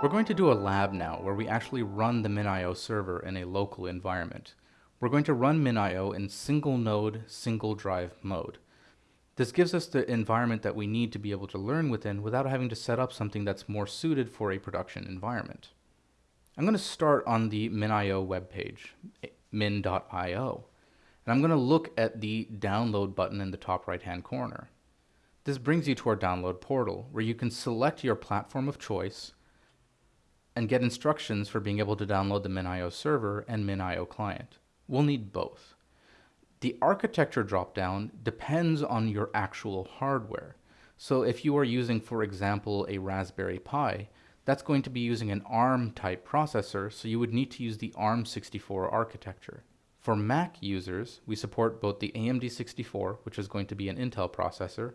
We're going to do a lab now where we actually run the MinIO server in a local environment. We're going to run MinIO in single node, single drive mode. This gives us the environment that we need to be able to learn within without having to set up something that's more suited for a production environment. I'm going to start on the MinIO webpage, min.io, and I'm going to look at the download button in the top right hand corner. This brings you to our download portal where you can select your platform of choice and get instructions for being able to download the MinIO server and MinIO client. We'll need both. The architecture dropdown depends on your actual hardware. So if you are using, for example, a Raspberry Pi, that's going to be using an ARM type processor, so you would need to use the ARM64 architecture. For Mac users, we support both the AMD64, which is going to be an Intel processor,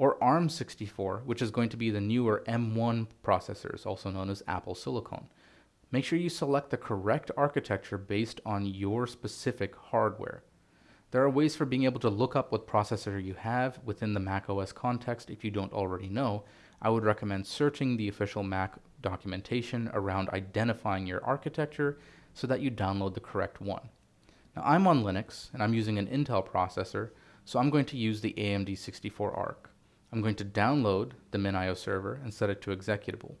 or ARM64, which is going to be the newer M1 processors, also known as Apple Silicon. Make sure you select the correct architecture based on your specific hardware. There are ways for being able to look up what processor you have within the macOS context if you don't already know. I would recommend searching the official Mac documentation around identifying your architecture so that you download the correct one. Now I'm on Linux and I'm using an Intel processor, so I'm going to use the AMD 64 ARC. I'm going to download the MinIO server and set it to executable.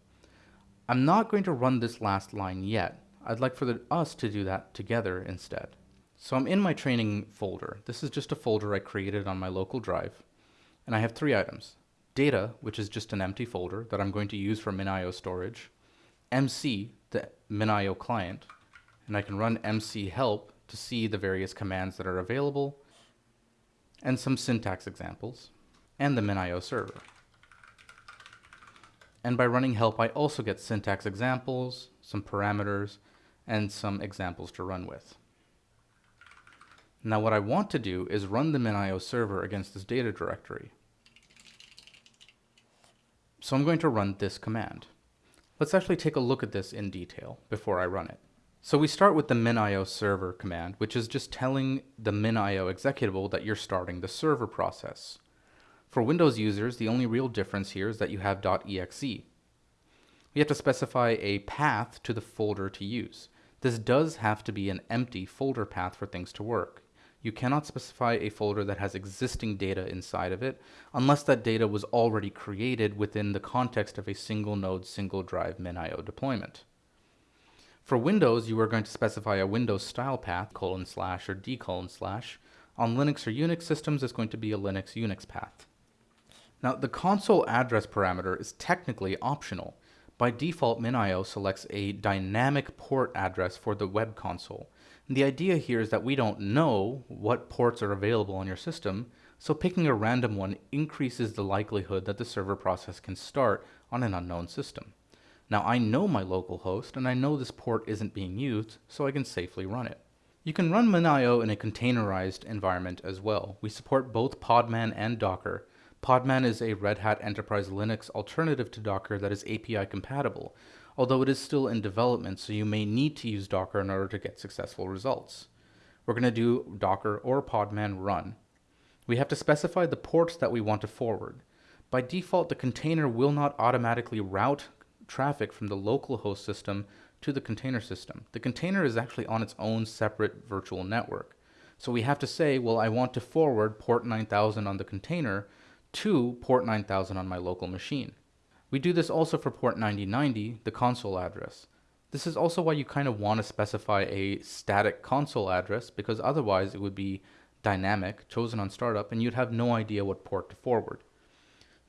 I'm not going to run this last line yet. I'd like for the, us to do that together instead. So I'm in my training folder. This is just a folder I created on my local drive. And I have three items. Data, which is just an empty folder that I'm going to use for MinIO storage. MC, the MinIO client. And I can run MC help to see the various commands that are available. And some syntax examples and the MinIO server. And by running help, I also get syntax examples, some parameters, and some examples to run with. Now what I want to do is run the MinIO server against this data directory. So I'm going to run this command. Let's actually take a look at this in detail before I run it. So we start with the minio server command, which is just telling the minio executable that you're starting the server process. For Windows users, the only real difference here is that you have .exe. We have to specify a path to the folder to use. This does have to be an empty folder path for things to work. You cannot specify a folder that has existing data inside of it unless that data was already created within the context of a single node, single drive MinIO deployment. For Windows, you are going to specify a Windows style path, colon slash or d colon slash. On Linux or Unix systems, it's going to be a Linux Unix path. Now, the console address parameter is technically optional. By default, MinIO selects a dynamic port address for the web console. And the idea here is that we don't know what ports are available on your system, so picking a random one increases the likelihood that the server process can start on an unknown system. Now I know my local host and I know this port isn't being used, so I can safely run it. You can run MinIO in a containerized environment as well. We support both Podman and Docker, Podman is a Red Hat Enterprise Linux alternative to Docker that is API compatible, although it is still in development, so you may need to use Docker in order to get successful results. We're going to do Docker or Podman run. We have to specify the ports that we want to forward. By default, the container will not automatically route traffic from the local host system to the container system. The container is actually on its own separate virtual network. So we have to say, well, I want to forward port 9000 on the container to port 9000 on my local machine. We do this also for port 9090, the console address. This is also why you kind of want to specify a static console address because otherwise it would be dynamic, chosen on startup, and you'd have no idea what port to forward.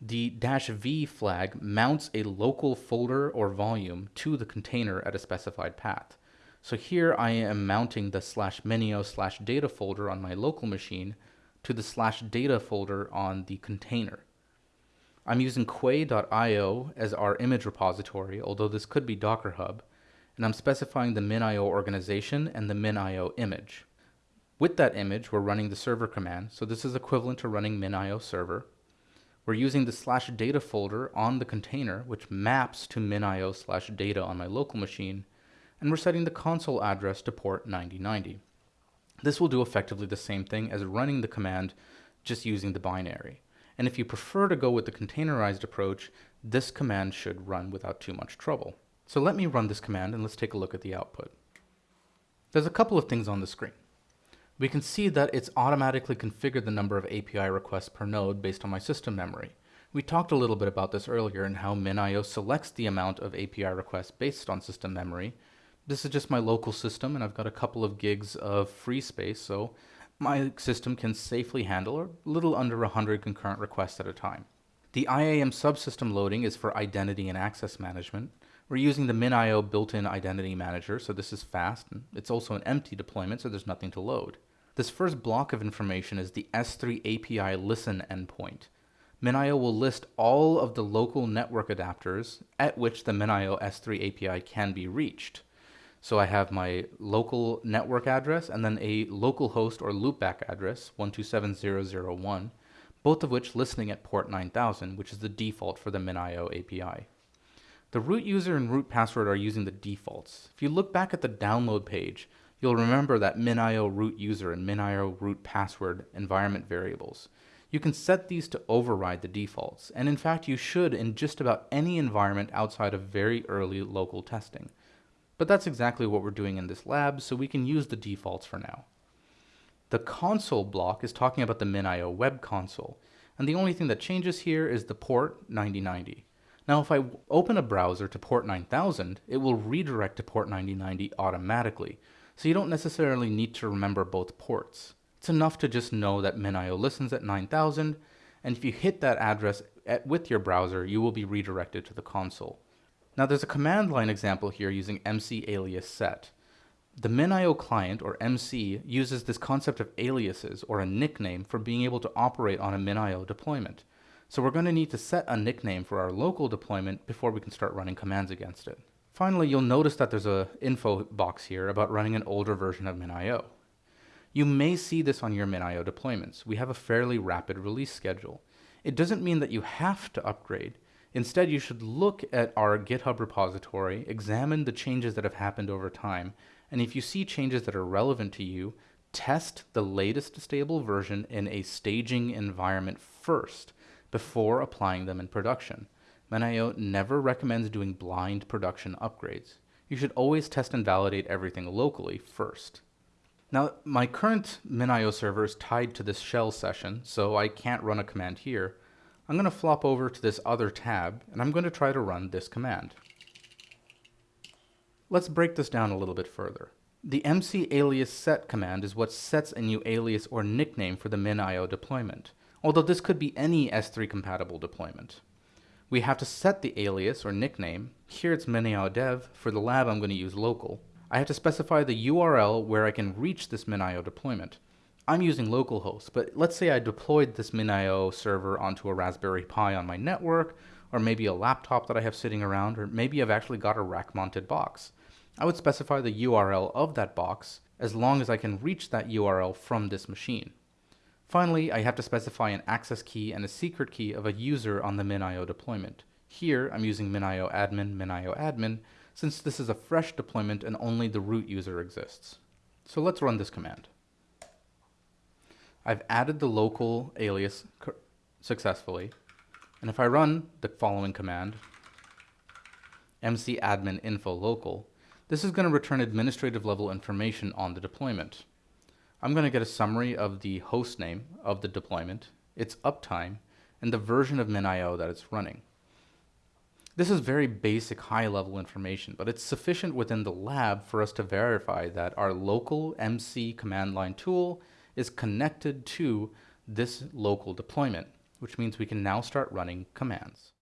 The dash "-v flag mounts a local folder or volume to the container at a specified path. So here I am mounting the slash minio slash data folder on my local machine to the slash data folder on the container. I'm using quay.io as our image repository, although this could be Docker Hub, and I'm specifying the minio organization and the minio image. With that image, we're running the server command, so this is equivalent to running minio server. We're using the slash data folder on the container, which maps to minio slash data on my local machine, and we're setting the console address to port 9090. This will do effectively the same thing as running the command just using the binary. And if you prefer to go with the containerized approach, this command should run without too much trouble. So let me run this command and let's take a look at the output. There's a couple of things on the screen. We can see that it's automatically configured the number of API requests per node based on my system memory. We talked a little bit about this earlier and how MinIO selects the amount of API requests based on system memory. This is just my local system and I've got a couple of gigs of free space, so my system can safely handle a little under 100 concurrent requests at a time. The IAM subsystem loading is for identity and access management. We're using the MinIO built-in identity manager, so this is fast. And It's also an empty deployment, so there's nothing to load. This first block of information is the S3 API listen endpoint. MinIO will list all of the local network adapters at which the MinIO S3 API can be reached. So I have my local network address and then a local host or loopback address, 127.0.0.1, both of which listening at port 9000, which is the default for the MinIO API. The root user and root password are using the defaults. If you look back at the download page, you'll remember that MinIO root user and MinIO root password environment variables. You can set these to override the defaults, and in fact you should in just about any environment outside of very early local testing. But that's exactly what we're doing in this lab, so we can use the defaults for now. The console block is talking about the MinIO web console, and the only thing that changes here is the port 9090. Now if I open a browser to port 9000, it will redirect to port 9090 automatically, so you don't necessarily need to remember both ports. It's enough to just know that MinIO listens at 9000, and if you hit that address at, with your browser, you will be redirected to the console. Now there's a command line example here using MC alias set. The MinIO client, or MC, uses this concept of aliases, or a nickname, for being able to operate on a MinIO deployment. So we're going to need to set a nickname for our local deployment before we can start running commands against it. Finally, you'll notice that there's a info box here about running an older version of MinIO. You may see this on your MinIO deployments. We have a fairly rapid release schedule. It doesn't mean that you have to upgrade. Instead, you should look at our GitHub repository, examine the changes that have happened over time, and if you see changes that are relevant to you, test the latest stable version in a staging environment first before applying them in production. MinIO never recommends doing blind production upgrades. You should always test and validate everything locally first. Now, my current MinIO server is tied to this shell session, so I can't run a command here. I'm going to flop over to this other tab, and I'm going to try to run this command. Let's break this down a little bit further. The MC alias set command is what sets a new alias or nickname for the MinIO deployment, although this could be any S3 compatible deployment. We have to set the alias or nickname. Here it's MinIO dev. For the lab, I'm going to use local. I have to specify the URL where I can reach this MinIO deployment. I'm using localhost, but let's say I deployed this MinIO server onto a Raspberry Pi on my network, or maybe a laptop that I have sitting around, or maybe I've actually got a rack-mounted box. I would specify the URL of that box as long as I can reach that URL from this machine. Finally, I have to specify an access key and a secret key of a user on the MinIO deployment. Here, I'm using MinIO admin, MinIO admin, since this is a fresh deployment and only the root user exists. So let's run this command. I've added the local alias successfully, and if I run the following command, mcadmin info local, this is going to return administrative level information on the deployment. I'm going to get a summary of the host name of the deployment, its uptime, and the version of MinIO that it's running. This is very basic high-level information, but it's sufficient within the lab for us to verify that our local MC command line tool is connected to this local deployment, which means we can now start running commands.